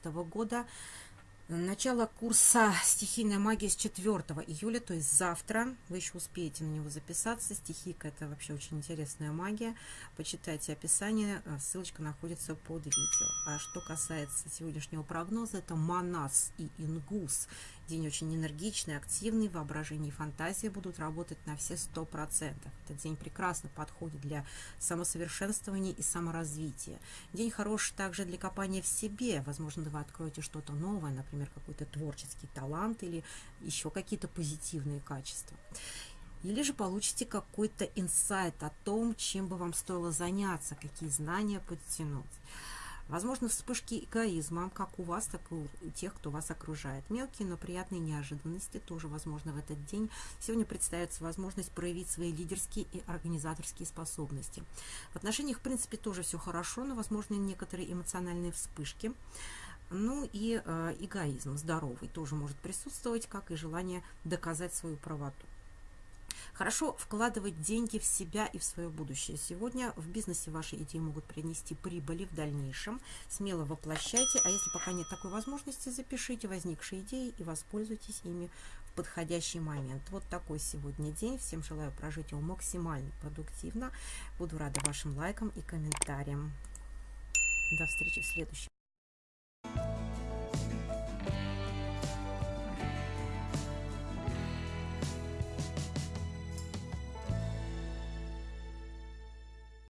года. Начало курса «Стихийная магия» с 4 июля, то есть завтра. Вы еще успеете на него записаться. Стихийка – это вообще очень интересная магия. Почитайте описание, э, ссылочка находится под видео. А что касается сегодняшнего прогноза, это Манас и Ингус. День очень энергичный, активный, воображение и фантазия будут работать на все 100%. Этот день прекрасно подходит для самосовершенствования и саморазвития. День хороший также для копания в себе. Возможно, вы откроете что-то новое, например, какой-то творческий талант или еще какие-то позитивные качества. Или же получите какой-то инсайт о том, чем бы вам стоило заняться, какие знания подтянуть. Возможно, вспышки эгоизма, как у вас, так и у тех, кто вас окружает. Мелкие, но приятные неожиданности тоже возможно в этот день. Сегодня представится возможность проявить свои лидерские и организаторские способности. В отношениях, в принципе, тоже все хорошо, но возможны некоторые эмоциональные вспышки. Ну и э, эгоизм здоровый тоже может присутствовать, как и желание доказать свою правоту. Хорошо вкладывать деньги в себя и в свое будущее. Сегодня в бизнесе ваши идеи могут принести прибыли в дальнейшем. Смело воплощайте, а если пока нет такой возможности, запишите возникшие идеи и воспользуйтесь ими в подходящий момент. Вот такой сегодня день. Всем желаю прожить его максимально продуктивно. Буду рада вашим лайкам и комментариям. До встречи в следующем.